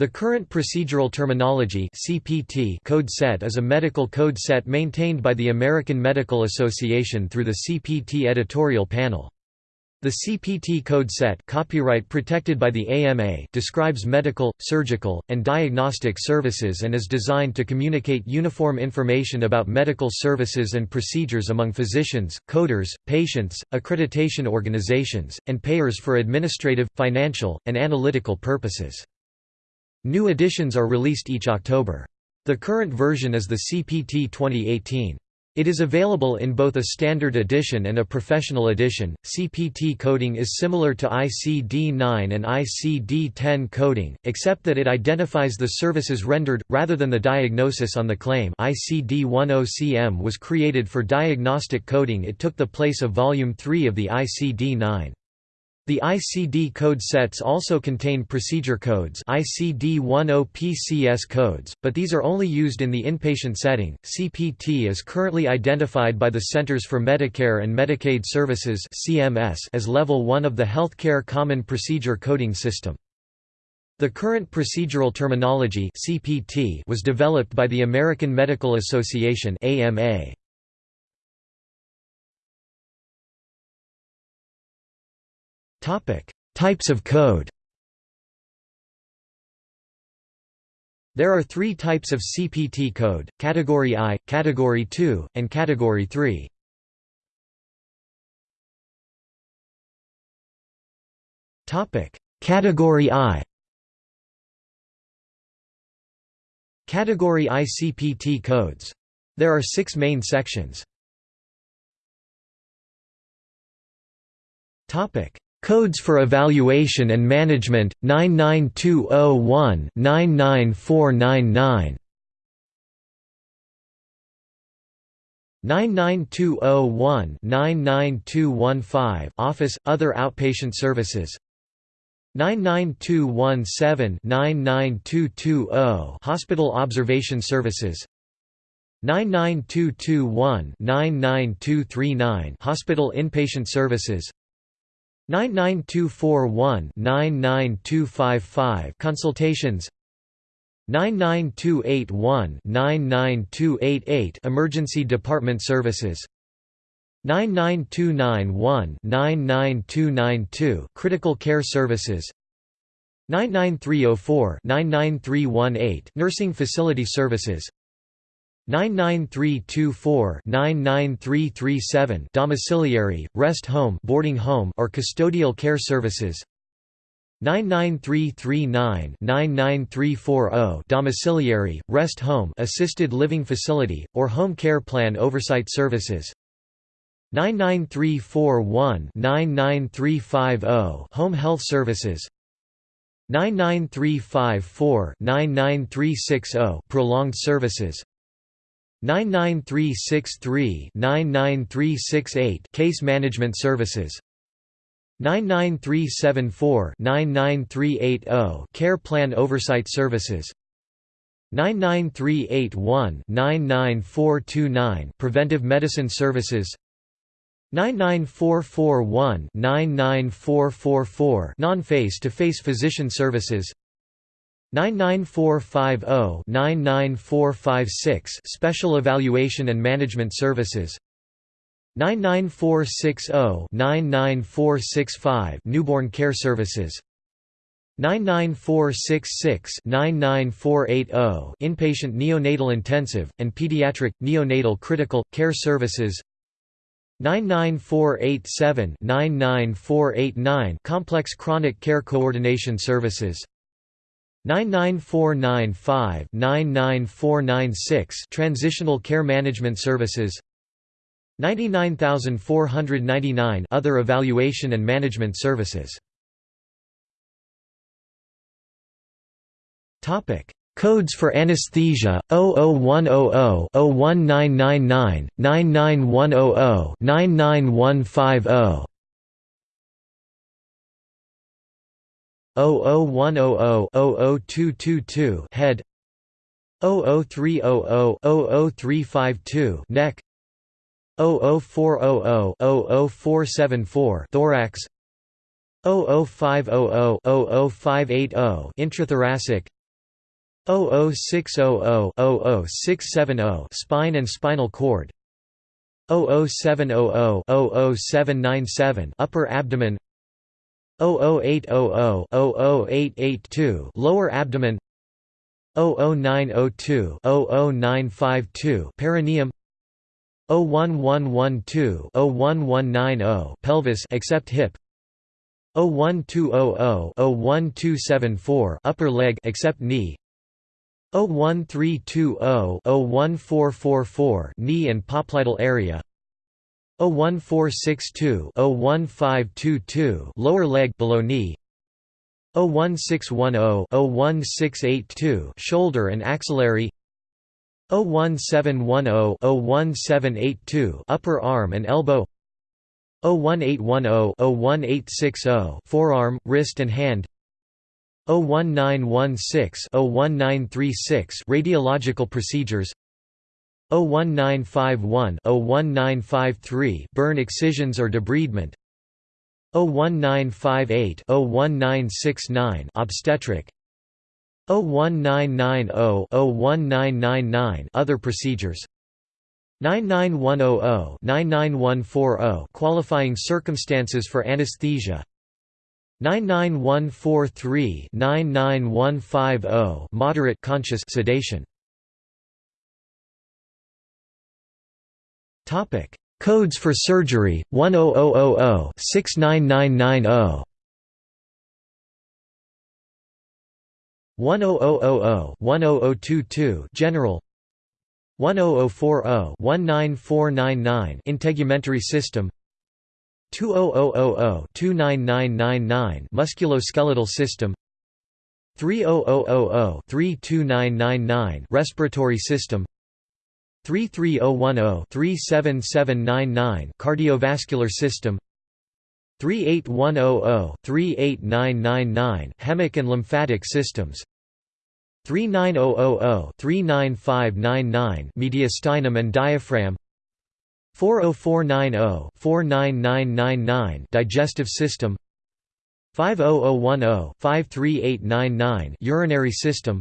The current procedural terminology CPT code set is a medical code set maintained by the American Medical Association through the CPT editorial panel. The CPT code set copyright protected by the AMA describes medical, surgical, and diagnostic services and is designed to communicate uniform information about medical services and procedures among physicians, coders, patients, accreditation organizations, and payers for administrative, financial, and analytical purposes. New editions are released each October. The current version is the CPT 2018. It is available in both a standard edition and a professional edition. CPT coding is similar to ICD 9 and ICD 10 coding, except that it identifies the services rendered, rather than the diagnosis on the claim. ICD 10 CM was created for diagnostic coding, it took the place of Volume 3 of the ICD 9. The ICD code sets also contain procedure codes ICD-10 PCS codes, but these are only used in the inpatient setting. CPT is currently identified by the Centers for Medicare and Medicaid Services (CMS) as level 1 of the Healthcare Common Procedure Coding System. The current procedural terminology CPT was developed by the American Medical Association AMA. Types of code. There are three types of CPT code, Category I, Category II, and Category III. Category I Category I CPT codes. There are six main sections. Codes for Evaluation and Management 99201 99499 99201 99215 Office Other Outpatient Services. 99217 99220 Hospital Observation Services. 99221 99239 Hospital Inpatient Services 99241-99255 consultations. 99281-99288 emergency department services. 99291-99292 critical care services. 99304-99318 nursing facility services 99324-99337 domiciliary, rest home, boarding home or custodial care services. 99339-99340 domiciliary, rest home, assisted living facility or home care plan oversight services. 99341-99350 home health services. 99354-99360 prolonged services 99363-99368 Case Management Services. 99374-99380 Care Plan Oversight Services. 99381-99429 Preventive Medicine Services. 99441-99444 Non-face-to-face physician services 99450-99456 Special Evaluation and Management Services. 99460-99465 Newborn Care Services. 99466-99480 Inpatient Neonatal Intensive, and Pediatric, Neonatal Critical, Care Services. 99487-99489 Complex Chronic Care Coordination Services 99495-99496 Transitional Care Management Services. 99499 Other Evaluation and Management Services. Topic Codes for anesthesia 00100 01999 99100 99150 00100-00222 head 00300-00352 neck 00400-00474 thorax 00500-00580 intrathoracic 00600-00670 spine and spinal cord 00700-00797 upper abdomen 00800-00882 lower abdomen 00902-00952 perineum 01112-01190 pelvis except hip 01200-01274 upper leg except knee 01320-01444 knee and popliteal area 01462-01522 lower leg below knee 01610-01682 shoulder and axillary 01710-01782 upper arm and elbow 01810-01860 forearm, wrist and hand 01916-01936 radiological procedures 01951-01953 burn excisions or debridement. 01958-01969 obstetric. 01990-01999 other procedures. 99100-99140 qualifying circumstances for anesthesia. 99143-99150 moderate conscious sedation topic codes for surgery 10000 69990 10000-10022 General 10040-19499 Integumentary system 20000-29999 Musculoskeletal system 30000-32999 Respiratory system 33010-37799 Cardiovascular system 38100-38999 Hemic and lymphatic systems 39000-39599 Mediastinum and diaphragm 40490-49999 Digestive system 50010-53899 Urinary system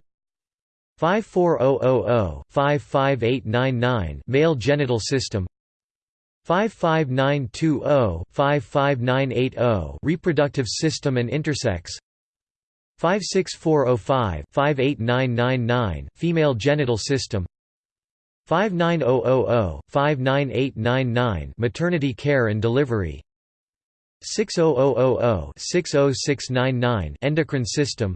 54000-55899 Male genital system. 55920-55980 Reproductive system and intersex. 56405-58999 Female genital system. 59000-59899 Maternity care and delivery. 60000-60699 Endocrine system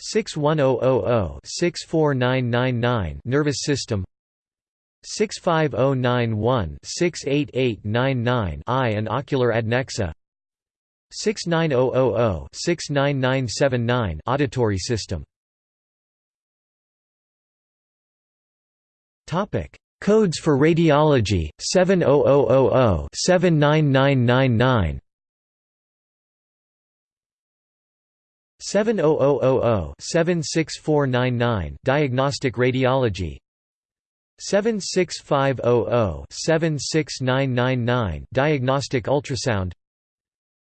61000-64999 Nervous system. 65091-68899 Eye and ocular adnexa. 69000-69979 Auditory system. Topic. Codes for radiology 70000 79999 70000 76499 Diagnostic radiology. 76500 76999 Diagnostic ultrasound.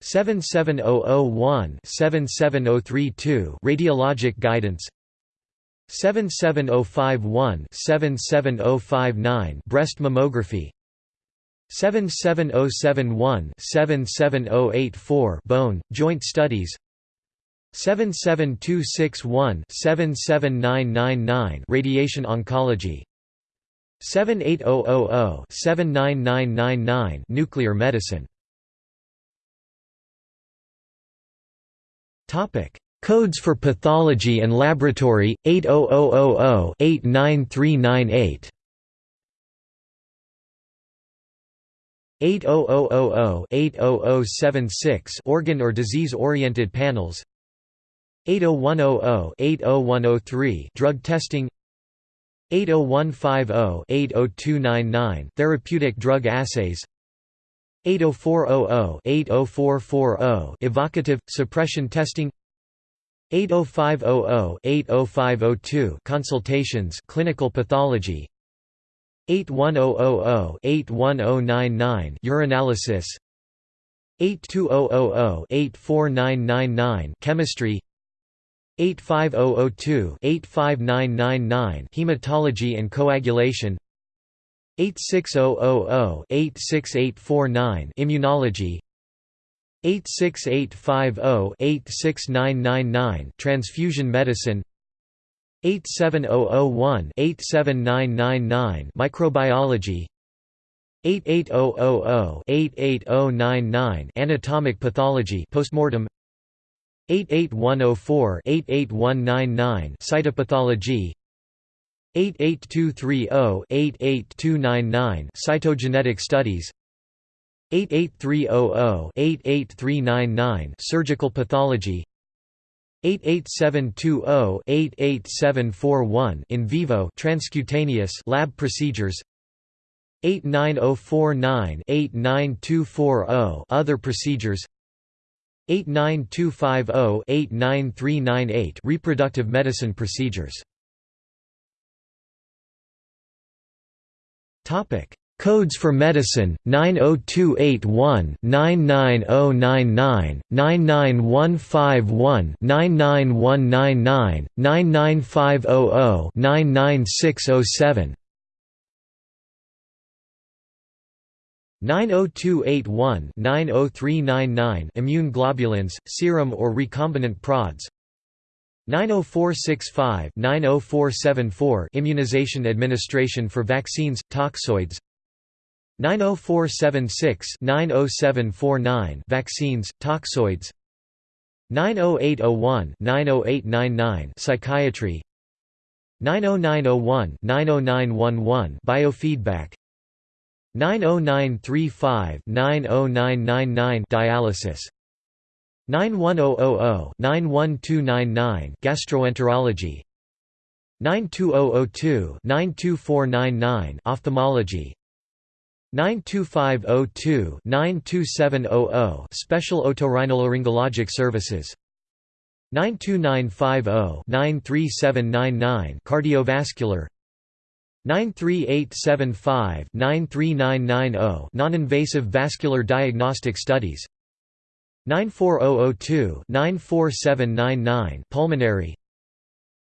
77001 77032 Radiologic guidance. 77051 77059 Breast mammography. 77071 77084 Bone, joint studies 77261 77999 Radiation oncology. 78000 79999 Nuclear medicine. Topic. Codes for Pathology and Laboratory 80000-89398 80000-80076 organ or disease-oriented panels 80100-80103 drug testing 80150-80299 therapeutic drug assays 80400-80440 evocative, suppression testing 80500-80502 consultations clinical pathology 81000-81099 urinalysis 82000-84999 chemistry 85002-85999 Hematology and coagulation. 86000-86849 Immunology. 86850-86999 Transfusion medicine. 87001-87999 Microbiology. 88000-88099 Anatomic pathology postmortem 88104-88199 Cytopathology. 88230-88299 Cytogenetic studies. 88300-88399 Surgical pathology. 88720-88741 in vivo transcutaneous lab procedures. 89049-89240 other procedures 89250-89398 reproductive medicine procedures. Topic. Codes for Medicine 90281 99099 99151 99199 99500 99607 90281 90399 immune globulins serum or recombinant prods 90465 90474 immunization administration for vaccines toxoids 90476 90749 vaccines toxoids 90801 90899 psychiatry 90901 90911 biofeedback 90935 90999 dialysis. 91000 91299 gastroenterology. 92002 92499 ophthalmology. 92502 92700 Special Otorhinolaryngologic Services. 92950 93799 Cardiovascular 93875 93990 Non-invasive vascular diagnostic studies. 94002 94799 Pulmonary.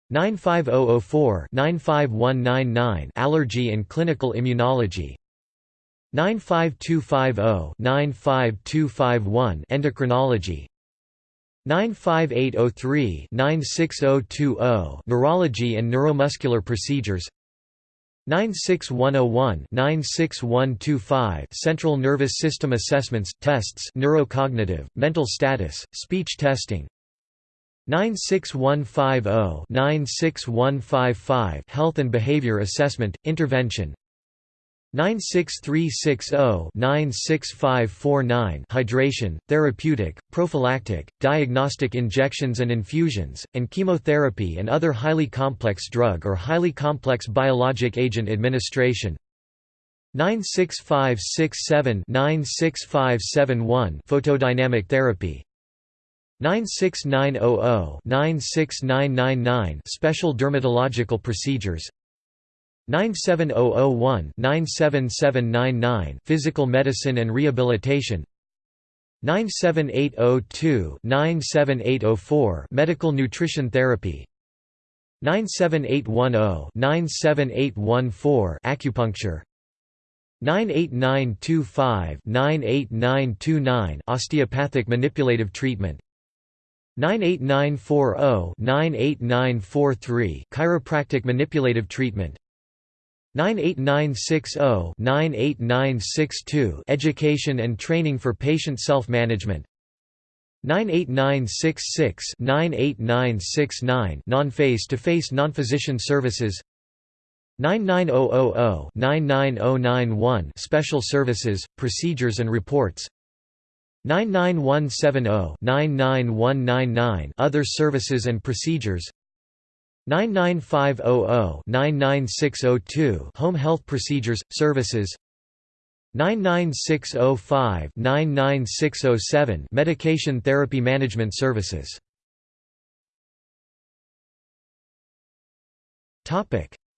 95004 95199 Allergy and clinical immunology. 95250-95251 Endocrinology. 95803-96020 Neurology and neuromuscular procedures 96101-96125 Central nervous system assessments, tests neurocognitive, mental status, speech testing. 96150-96155 Health and behavior assessment, intervention 96360-96549 hydration, therapeutic, prophylactic, diagnostic injections and infusions, and chemotherapy and other highly complex drug or highly complex biologic agent administration. 96567-96571 photodynamic therapy. 96900-96999 special dermatological procedures 97001-97799 Physical Medicine and Rehabilitation. 97802-97804 Medical Nutrition Therapy. 97810-97814 Acupuncture. 98925-98929 Osteopathic manipulative treatment. 98940-98943 Chiropractic manipulative treatment 98960-98962 Education and training for patient self-management. 98966-98969 Non-face-to-face non-physician services. 99000-99091 Special services, procedures and reports. 99170-99199 Other services and procedures 99500-99602 Home health procedures, services. 99605-99607 Medication therapy management services.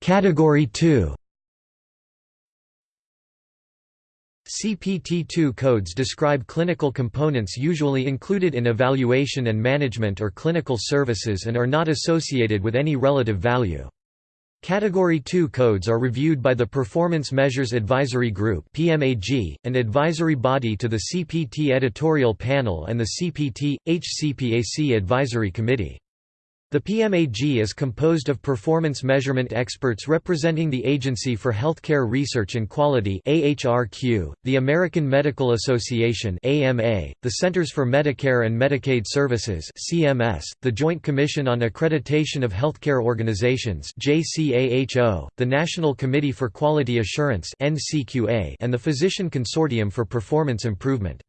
Category 2 CPT-2 codes describe clinical components usually included in evaluation and management or clinical services and are not associated with any relative value. Category 2 codes are reviewed by the Performance Measures Advisory Group (PMAG), an advisory body to the CPT editorial panel and the CPT HCPAC advisory committee. The PMAG is composed of performance measurement experts representing the Agency for Healthcare Research and Quality (AHRQ), the American Medical Association (AMA), the Centers for Medicare and Medicaid Services (CMS), the Joint Commission on Accreditation of Healthcare Organizations (JCAHO), the National Committee for Quality Assurance (NCQA), and the Physician Consortium for Performance Improvement.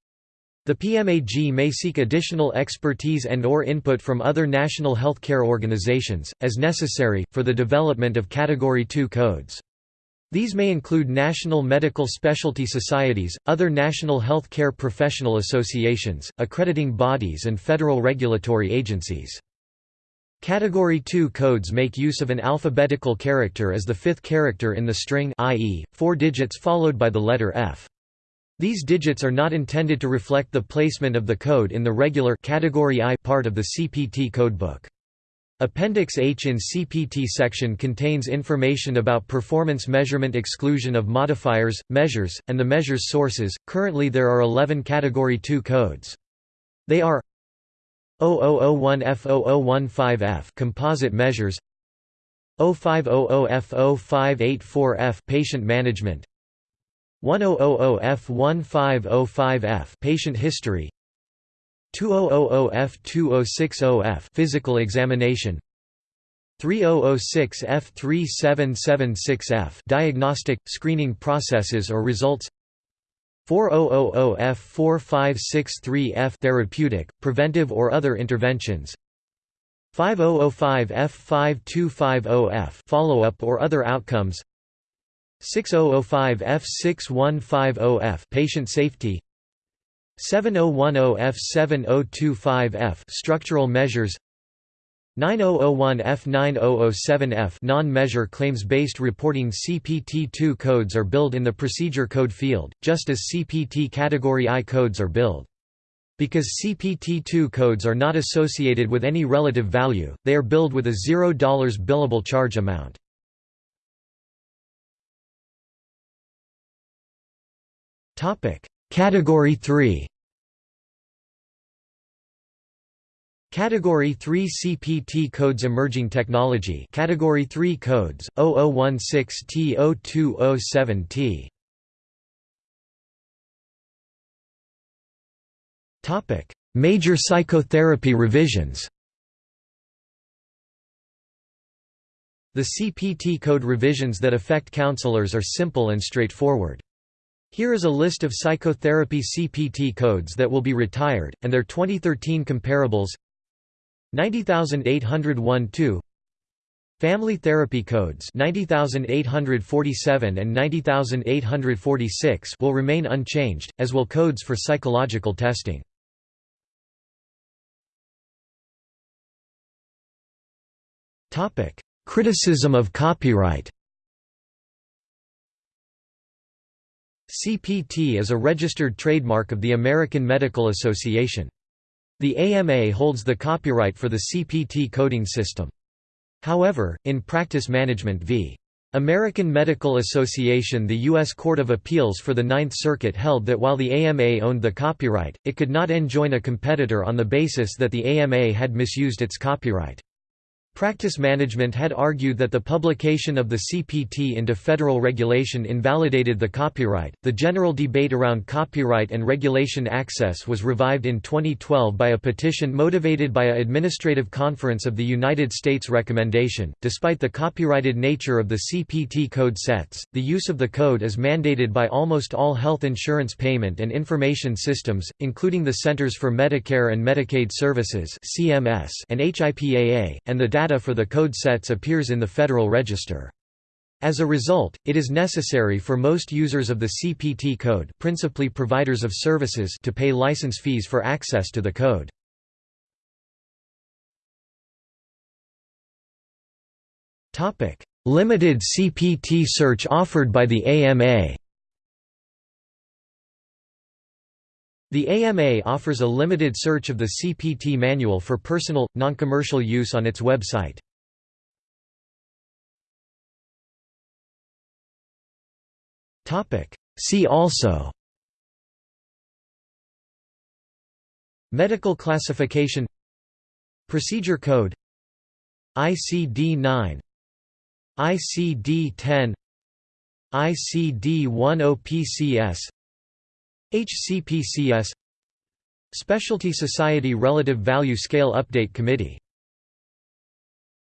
The PMAG may seek additional expertise and or input from other national healthcare organizations, as necessary, for the development of Category 2 codes. These may include national medical specialty societies, other national health care professional associations, accrediting bodies and federal regulatory agencies. Category 2 codes make use of an alphabetical character as the fifth character in the string i.e., four digits followed by the letter F. These digits are not intended to reflect the placement of the code in the regular category I part of the CPT codebook. Appendix H in CPT section contains information about performance measurement exclusion of modifiers, measures, and the measures sources. Currently there are 11 category 2 codes. They are 0001F0015F composite measures 0500F0584F patient management 1000F1505F patient history. 2000F2060F physical examination. 3006F3776F diagnostic screening processes or results. 4000F4563F therapeutic preventive or other interventions. 5005F5250F follow-up or other outcomes 6005F6150F patient safety 7010F7025F structural measures 9001F9007F non-measure claims-based reporting CPT-2 codes are billed in the procedure code field, just as CPT category I codes are billed. Because CPT-2 codes are not associated with any relative value, they are billed with a $0 billable charge amount. Topic: Category 3. Category 3 CPT codes Emerging technology Category 3 codes 0016T0207T Topic: Major psychotherapy revisions. The CPT code revisions that affect counselors are simple and straightforward. Here is a list of psychotherapy CPT codes that will be retired, and their 2013 comparables. 90801-2 Family therapy codes 90847 and 90846 will remain unchanged, as will codes for psychological testing. Criticism of copyright CPT is a registered trademark of the American Medical Association. The AMA holds the copyright for the CPT coding system. However, in Practice Management v. American Medical Association the U.S. Court of Appeals for the Ninth Circuit held that while the AMA owned the copyright, it could not enjoin a competitor on the basis that the AMA had misused its copyright. Practice Management had argued that the publication of the CPT into federal regulation invalidated the copyright. The general debate around copyright and regulation access was revived in 2012 by a petition motivated by a Administrative Conference of the United States recommendation. Despite the copyrighted nature of the CPT code sets, the use of the code is mandated by almost all health insurance payment and information systems, including the Centers for Medicare and Medicaid Services (CMS) and HIPAA, and the data for the code sets appears in the Federal Register. As a result, it is necessary for most users of the CPT code principally providers of services to pay license fees for access to the code. Limited CPT search offered by the AMA The AMA offers a limited search of the CPT manual for personal, non-commercial use on its website. See also Medical classification Procedure code ICD-9 ICD-10 ICD-10-PCS HCPCS Specialty Society Relative Value Scale Update Committee